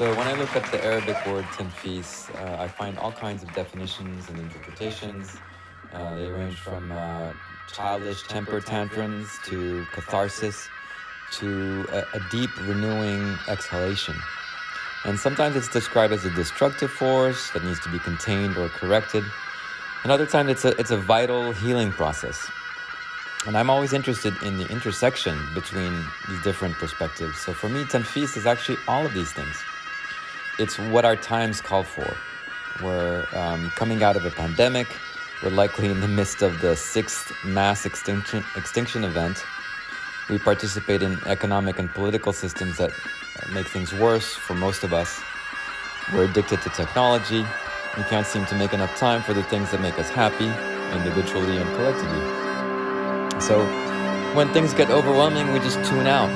So when I look at the Arabic word tanfis, uh, I find all kinds of definitions and interpretations. Uh, they range from uh, childish temper tantrums to catharsis to a, a deep renewing exhalation. And sometimes it's described as a destructive force that needs to be contained or corrected. And other times it's a, it's a vital healing process. And I'm always interested in the intersection between these different perspectives. So for me, Tanfis is actually all of these things. It's what our times call for. We're um, coming out of a pandemic. We're likely in the midst of the sixth mass extinction, extinction event. We participate in economic and political systems that make things worse for most of us. We're addicted to technology. We can't seem to make enough time for the things that make us happy, individually and collectively. So when things get overwhelming, we just tune out.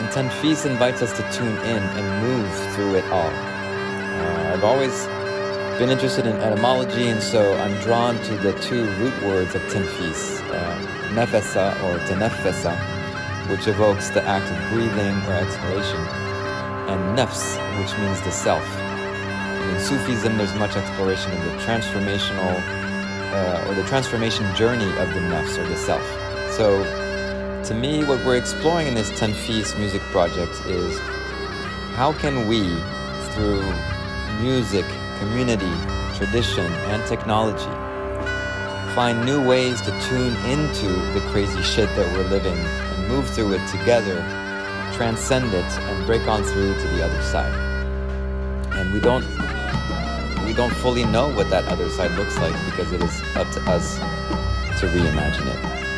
And Tanfis invites us to tune in and move through it all. Uh, I've always been interested in etymology, and so I'm drawn to the two root words of Tanfis, uh, nefesa or tenefesa, which evokes the act of breathing or exhalation, and nafs, which means the self. And in Sufism, there's much exploration of the transformational uh, or the transformation journey of the nafs or the self. So, to me, what we're exploring in this Tanfis music project is how can we, through music, community, tradition, and technology, find new ways to tune into the crazy shit that we're living and move through it together, transcend it, and break on through to the other side. And we don't we don't fully know what that other side looks like because it is up to us to reimagine it.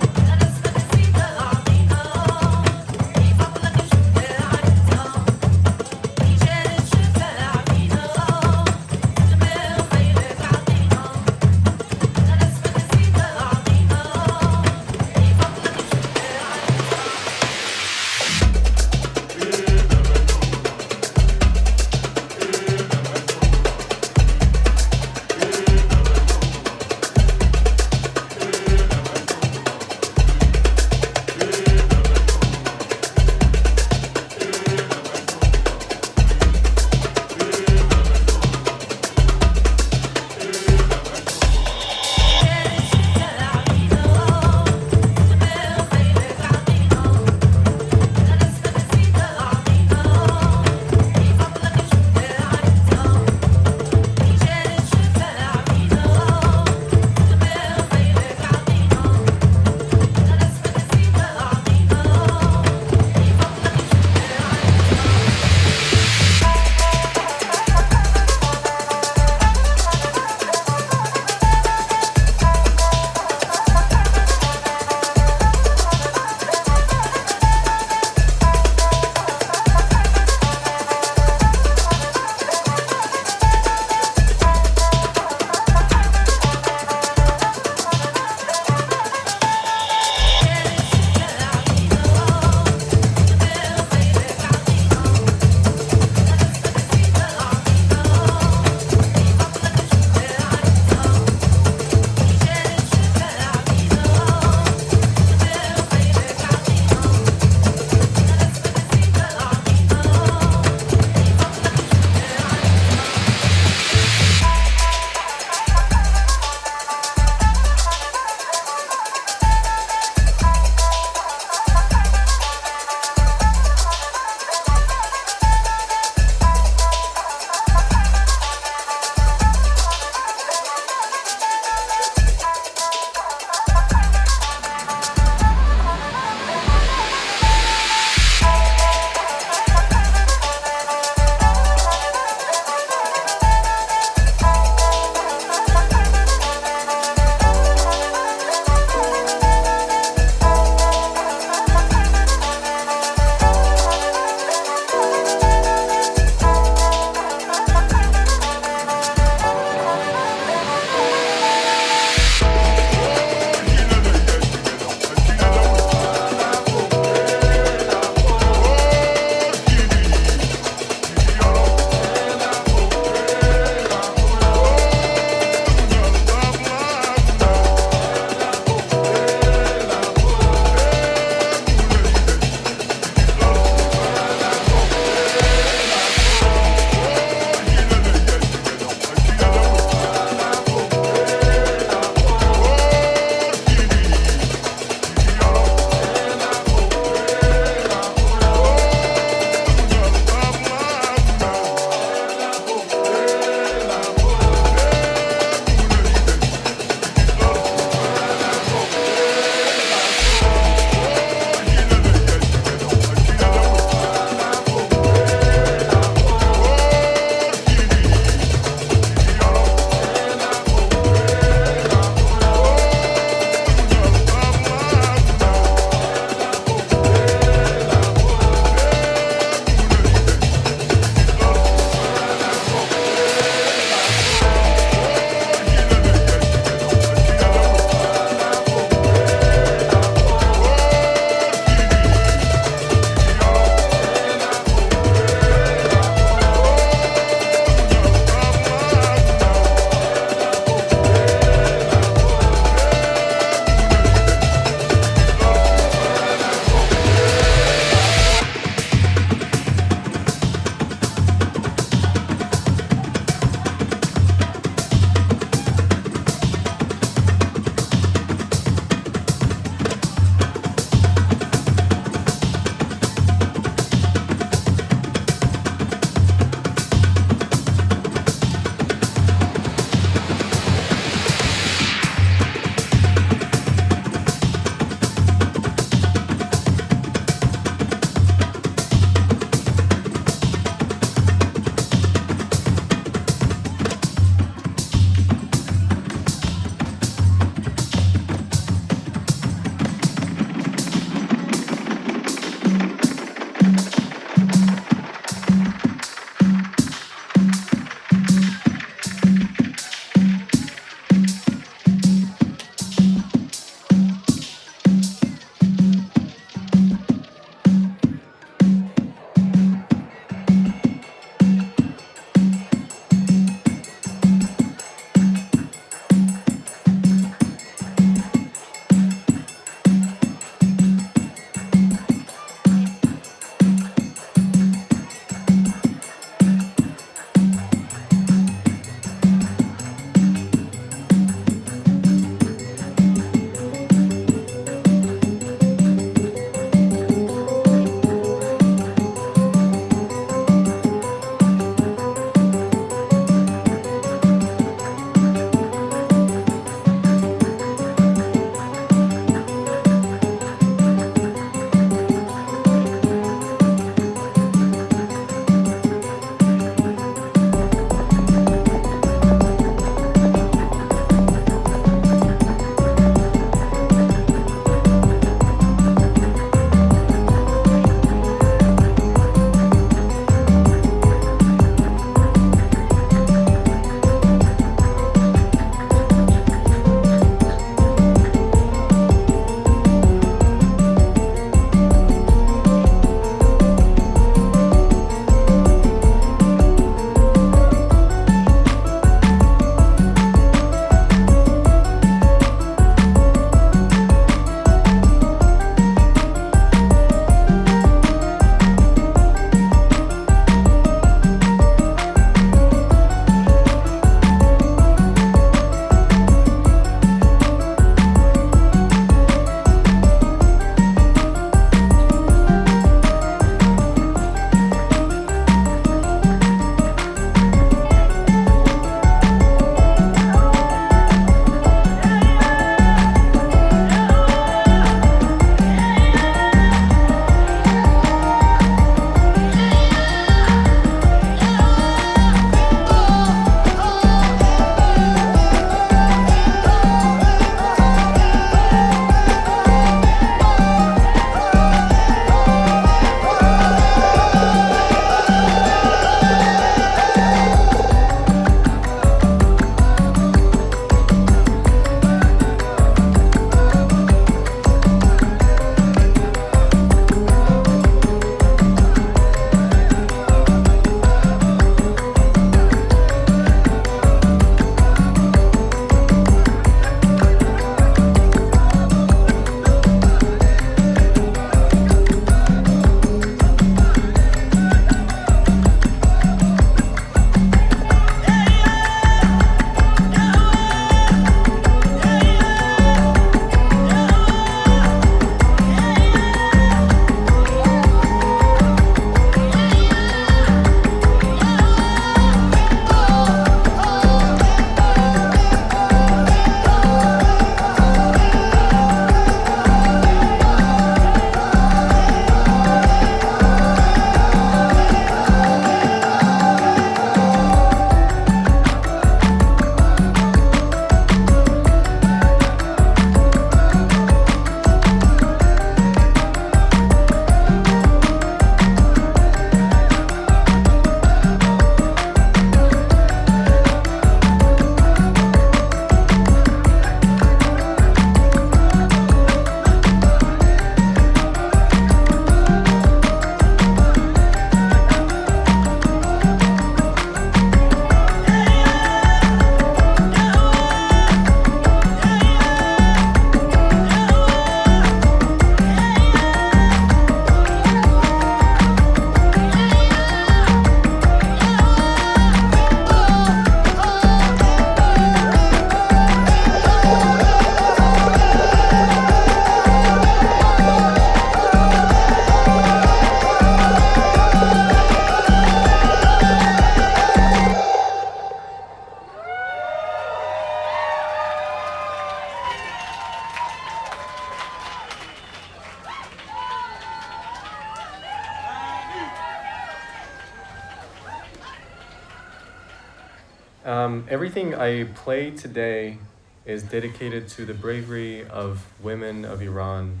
I play today is dedicated to the bravery of women of Iran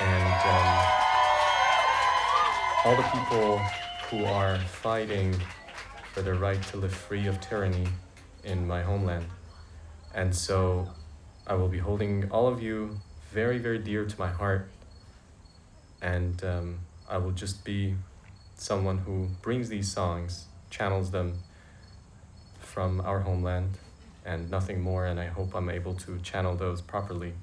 and um, all the people who are fighting for their right to live free of tyranny in my homeland. And so I will be holding all of you very, very dear to my heart. And um, I will just be someone who brings these songs, channels them from our homeland and nothing more. And I hope I'm able to channel those properly